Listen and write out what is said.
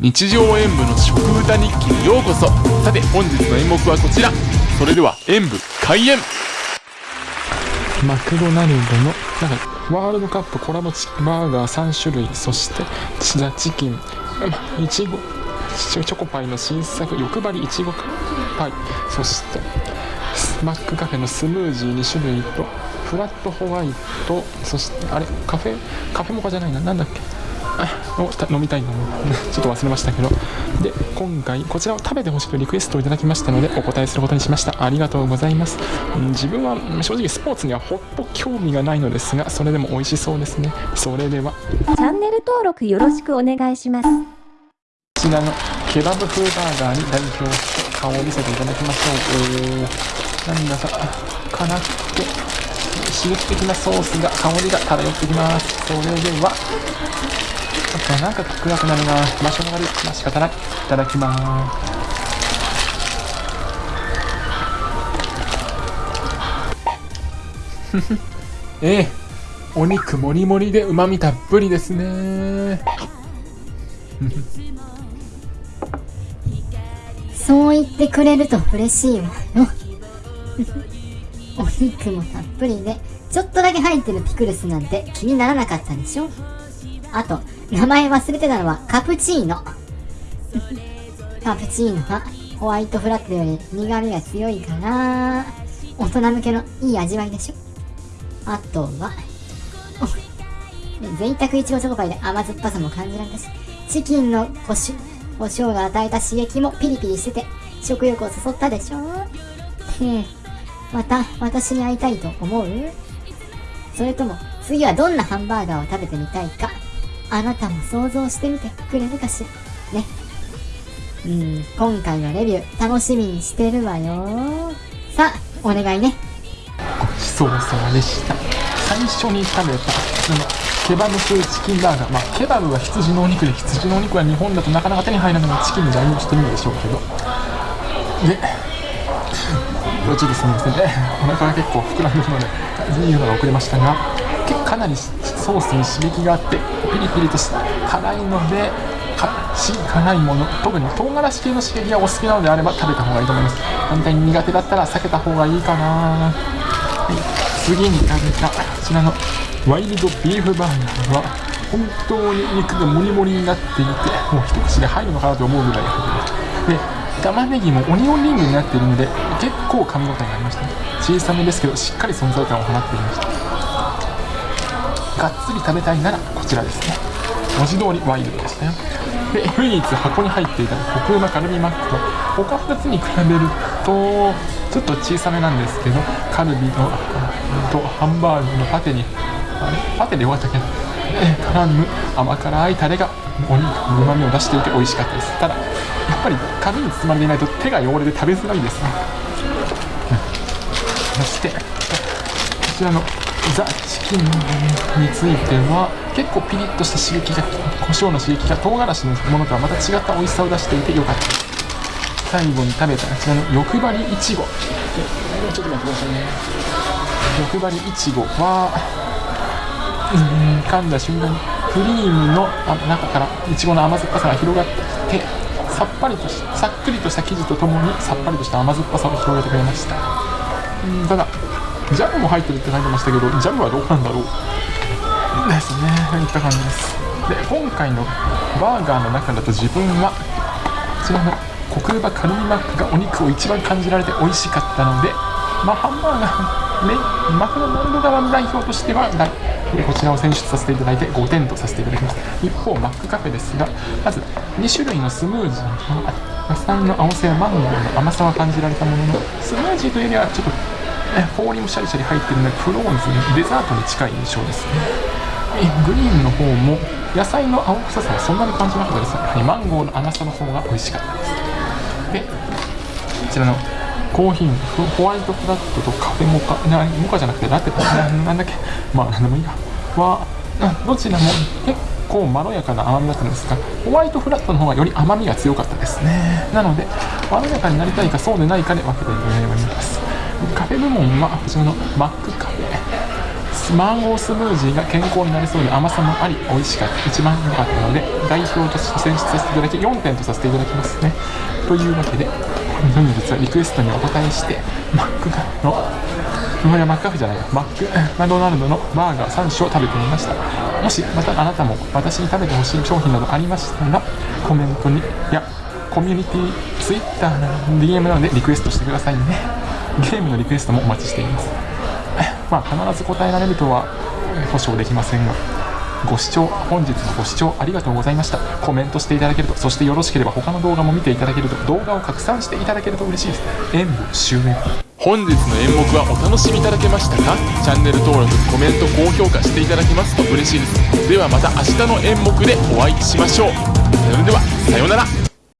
日常演舞の食歌日記にようこそ。さて本日の演目はこちら。それでは演舞開演。マクドナルドのなんかワールドカップコラボチバーガー3種類。そしてチザチキン。いちごチョコパイの新作欲張りいちごパイ。そしてマックカフェのスムージー2種類とフラットホワイト。そしてあれ？カフェ？カフェモカじゃないな。なんだっけ？を飲みたいの？ちょっと忘れましたけど。で今回こちらを食べてほしくリクエストをいただきましたのでお答えすることにしました。ありがとうございます、うん、自分は正直スポーツにはほっと興味がないのですがそれでも美味しそうですね。それでは。チャンネル登録よろしくお願いします。こちらのケバブ風バーガーに代表して顔を見せていただきましょう。おなんだか辛くて刺激的なソースが香りが漂ってきます。それではちょっとなんか暗くなるな。場所が悪い。まあ仕方ない。いただきます。ええ。お肉もりもりでうまみたっぷりですね。そう言ってくれると嬉しいわよ。お肉もたっぷりでちょっとだけ入ってるピクルスなんて気にならなかったでしょあと名前忘れてたのはカプチーノ。カプチーノはホワイトフラットより苦味が強いから、大人向けのいい味わいでしょ。あとは、贅沢いちごチョコパイで甘酸っぱさも感じられたし、チキンの胡椒胡椒が与えた刺激もピリピリしてて、食欲を誘ったでしょ。へえ、また私に会いたいと思う？それとも次はどんなハンバーガーを食べてみたいか？あなたも想像してみてくれるかしら？ね。うん、今回のレビュー楽しみにしてるわよ。さあ、お願いね。ごちそうさまでした。最初に食べた、その、ケバブ風チキンバーガー。まあ、ケバブは羊のお肉で、羊のお肉は日本だとなかなか手に入らないので、チキンに代用してるんでしょうけど。で、ちょっとすみませんね。お腹が結構膨らんでるので、言うのが遅れましたが、かなりソースに刺激があってピリピリとした辛いので辛いもの特に唐辛子系の刺激がお好きなのであれば食べた方がいいと思います。反対に苦手だったら避けた方がいいかな、はい、次に食べたこちらのワイルドビーフバーガーは本当に肉がモリモリになっていてもう一口で入るのかなと思うぐらい入ってで玉ねぎもオニオンリングになっているので結構噛み応えがありましたね。小さめですけどしっかり存在感を放っていました。がっつり食べたいならこちらですね。文字通りワイルドでしたよで唯一箱に入っていたコクうまカルビマックと他2つに比べるとちょっと小さめなんですけどカルビのとハンバーグのパテにあれ？パテでよかったっけ絡む甘辛いタレがお肉のうまみを出していて美味しかったです。ただやっぱり紙に包まれていないと手が汚れて食べづらいですね、そしてこちらのザ・チキンについては結構ピリッとした刺激が胡椒の刺激が唐辛子のものとはまた違った美味しさを出していてよかった最後に食べたあちらの欲張りいちごちょっと待ってくださいね欲張りいちごはうん噛んだ瞬間にクリームの中からいちごの甘酸っぱさが広がってきてさっぱりとしさっくりとした生地とともにさっぱりとした甘酸っぱさを広げてくれました。うんただジャムも入ってるって書いてましたけどジャムはどうなんだろう？ですねいった感じです。で今回のバーガーの中だと自分はこちらのコクーバカルビマックがお肉を一番感じられて美味しかったのでまあハンバーガーメマクドナルド側の代表としてはこちらを選出させていただいて5点とさせていただきます一方マックカフェですがまず2種類のスムージー野菜の青さやマンゴーの甘さは感じられたもののスムージーというよりはちょっとえ氷もシャリシャリ入ってるのでフローズンデザートに近い印象ですね。グリーンの方も野菜の青臭さはそんなに感じなかったですやはりマンゴーの甘さの方が美味しかったです。でこちらのコーヒーホワイトフラットとカフェモカなモカじゃなくてラテななんだっけ。まあ何でもいいや。はどちらも結構まろやかな甘みだったんですがホワイトフラットの方がより甘みが強かったですね。なのでまろやかになりたいかそうでないかで分けていただければいいです。カフェ部門はこちらのマックカフェ。マンゴースムージーが健康になりそうで甘さもあり美味しかった。一番良かったので代表として選出させていただき4点とさせていただきますね。というわけで本日はリクエストにお答えしてマックカフェのいやマックカフェじゃないよマックマドナルドのバーガー3種を食べてみました。もしまたあなたも私に食べてほしい商品などありましたらコメントにいやコミュニティツイッターな DM なのでリクエストしてくださいね。ゲームのリクエストもお待ちしています。まあ必ず答えられるとは保証できませんがご視聴本日のご視聴ありがとうございました。コメントしていただけるとそしてよろしければ他の動画も見ていただけると動画を拡散していただけると嬉しいです。演舞終演本日の演目はお楽しみいただけましたか？チャンネル登録コメント高評価していただけますと嬉しいです。ではまた明日の演目でお会いしましょう。それではさようなら。